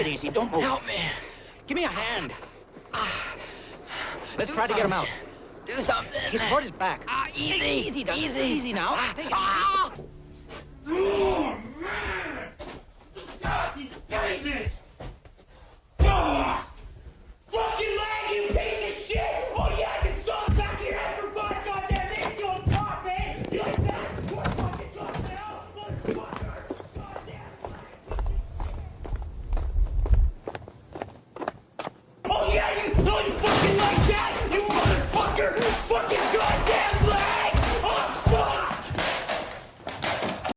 Take it easy. Don't move. Help me. Give me a hand. Ah. Let's Do try something. to get him out. Do something. He's hurt his back. Ah, easy. Take Easy, Douglas. Easy. Easy now. Ah, Take it. ah. Oh, man! Jesus!